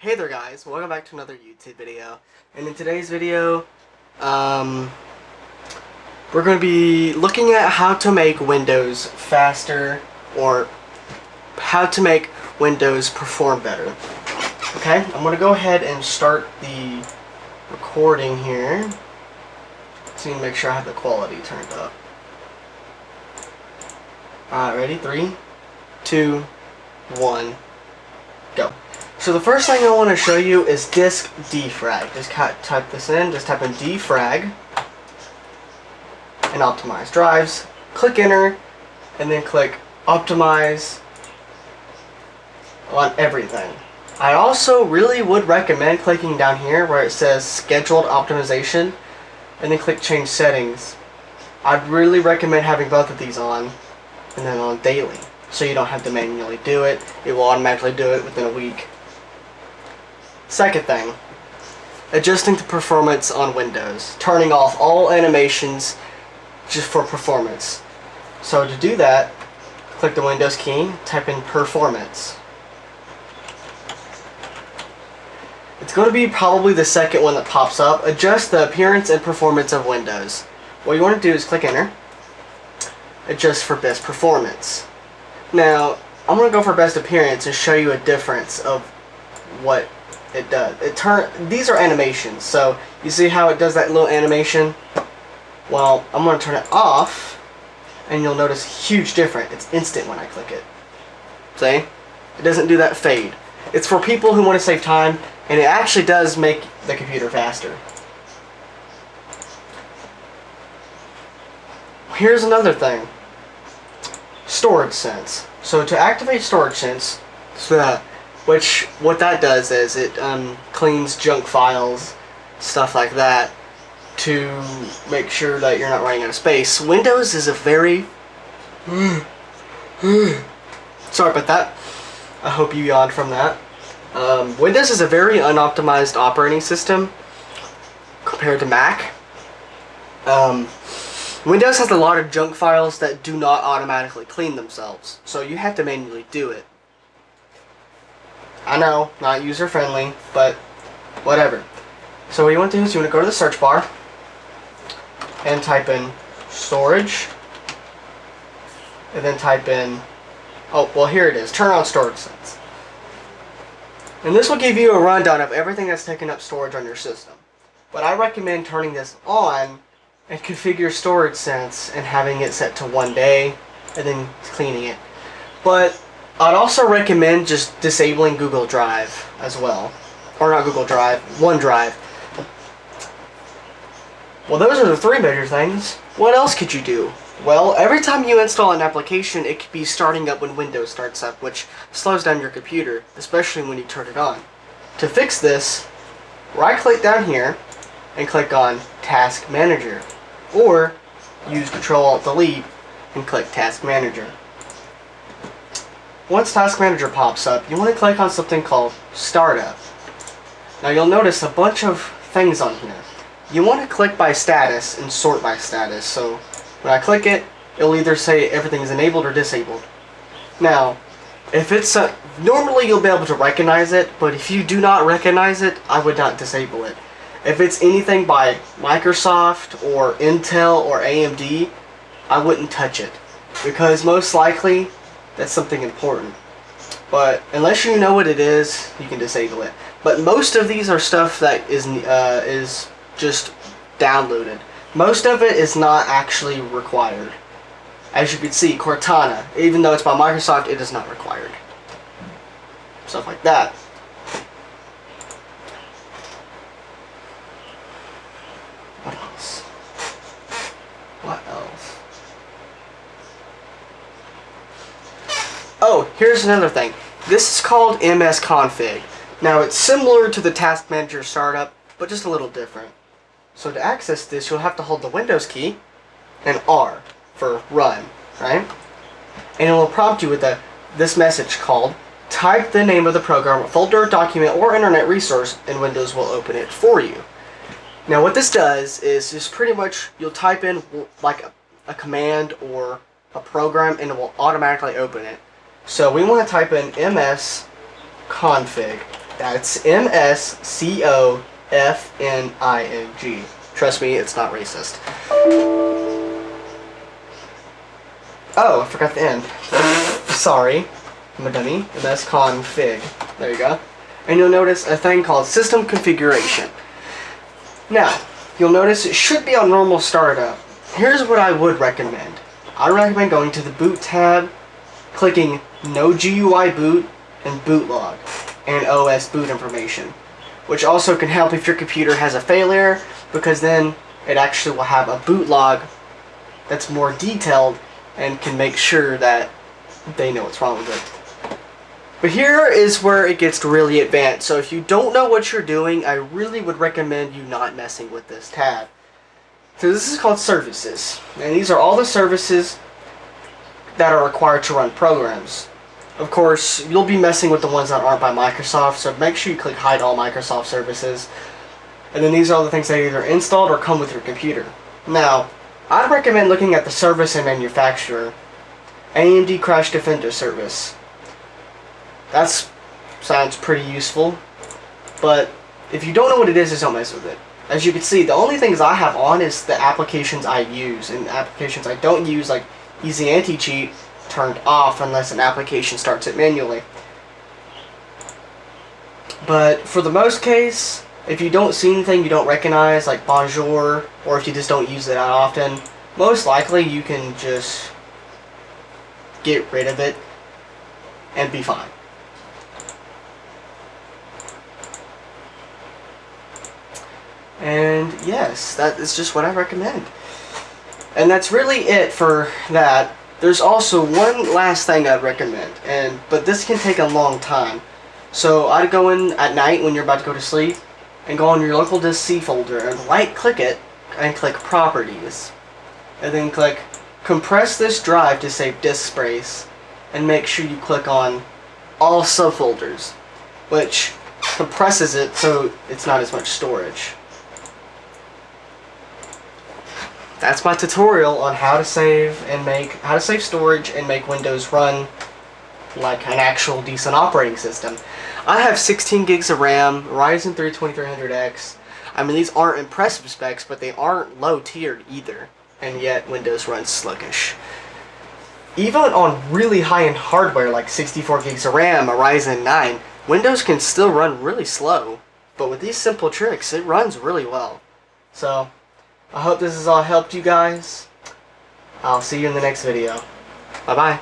Hey there guys, welcome back to another YouTube video. And in today's video, um, we're going to be looking at how to make Windows faster or how to make Windows perform better. Okay, I'm going to go ahead and start the recording here. So you can make sure I have the quality turned up. Alright, ready? Three, two, one. So the first thing I want to show you is disk defrag. Just type this in, just type in defrag and optimize drives. Click enter and then click optimize on everything. I also really would recommend clicking down here where it says scheduled optimization and then click change settings. I'd really recommend having both of these on and then on daily so you don't have to manually do it. It will automatically do it within a week. Second thing, adjusting the performance on Windows. Turning off all animations just for performance. So to do that, click the Windows key, type in performance. It's going to be probably the second one that pops up. Adjust the appearance and performance of Windows. What you want to do is click enter. Adjust for best performance. Now, I'm going to go for best appearance and show you a difference of what it does. It turn These are animations, so you see how it does that little animation? Well, I'm going to turn it off, and you'll notice huge difference. It's instant when I click it. See? It doesn't do that fade. It's for people who want to save time, and it actually does make the computer faster. Here's another thing storage sense. So to activate storage sense, so which what that does is it um, cleans junk files, stuff like that, to make sure that you're not running out of space. Windows is a very sorry about that. I hope you yawned from that. Um, Windows is a very unoptimized operating system compared to Mac. Um, Windows has a lot of junk files that do not automatically clean themselves, so you have to manually do it. I know, not user friendly, but whatever. So what you want to do is you want to go to the search bar and type in storage and then type in oh well here it is turn on storage sense and this will give you a rundown of everything that's taking up storage on your system but I recommend turning this on and configure storage sense and having it set to one day and then cleaning it. But I'd also recommend just disabling Google Drive as well. Or not Google Drive, OneDrive. Well, those are the three major things. What else could you do? Well, every time you install an application, it could be starting up when Windows starts up, which slows down your computer, especially when you turn it on. To fix this, right-click down here and click on Task Manager or use Control Alt Delete and click Task Manager. Once Task Manager pops up, you want to click on something called Startup. Now you'll notice a bunch of things on here. You want to click by status and sort by status. So when I click it, it'll either say everything is enabled or disabled. Now, if it's a, normally you'll be able to recognize it, but if you do not recognize it, I would not disable it. If it's anything by Microsoft or Intel or AMD, I wouldn't touch it. Because most likely, that's something important. But unless you know what it is, you can disable it. But most of these are stuff that is, uh, is just downloaded. Most of it is not actually required. As you can see, Cortana, even though it's by Microsoft, it is not required. Stuff like that. Oh, here's another thing. This is called MS Config. Now, it's similar to the Task Manager startup, but just a little different. So to access this, you'll have to hold the Windows key and R for run, right? And it will prompt you with a, this message called type the name of the program, folder, document, or internet resource, and Windows will open it for you. Now what this does is just pretty much you'll type in like a, a command or a program and it will automatically open it. So we want to type in ms config That's M S C O F N I N G. Trust me, it's not racist. Oh, I forgot the end. Sorry. I'm a dummy. MS config. There you go. And you'll notice a thing called system configuration. Now, you'll notice it should be on normal startup. Here's what I would recommend. I recommend going to the boot tab, clicking no GUI boot and boot log and OS boot information. Which also can help if your computer has a failure because then it actually will have a boot log that's more detailed and can make sure that they know what's wrong with it. But here is where it gets really advanced. So if you don't know what you're doing, I really would recommend you not messing with this tab. So this is called services. And these are all the services that are required to run programs. Of course, you'll be messing with the ones that aren't by Microsoft, so make sure you click hide all Microsoft services. And then these are all the things that either installed or come with your computer. Now, I'd recommend looking at the service and manufacturer. AMD Crash Defender service. That sounds pretty useful, but if you don't know what it is, just don't mess with it. As you can see, the only things I have on is the applications I use, and applications I don't use, like Easy Anti-Cheat, turned off unless an application starts it manually. But for the most case, if you don't see anything you don't recognize, like Bonjour, or if you just don't use it that often, most likely you can just get rid of it and be fine. And yes, that is just what I recommend. And that's really it for that. There's also one last thing I'd recommend, and but this can take a long time. So I'd go in at night when you're about to go to sleep, and go on your local disk C folder and right click it and click properties. And then click compress this drive to save disk space and make sure you click on all subfolders, which compresses it so it's not as much storage. That's my tutorial on how to save and make, how to save storage and make Windows run like an actual decent operating system. I have 16 gigs of RAM, Ryzen 3 2300X. I mean, these aren't impressive specs, but they aren't low tiered either. And yet, Windows runs sluggish. Even on really high-end hardware like 64 gigs of RAM, a Ryzen 9, Windows can still run really slow. But with these simple tricks, it runs really well. So, I hope this has all helped you guys. I'll see you in the next video. Bye-bye.